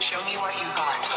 Show me what you got.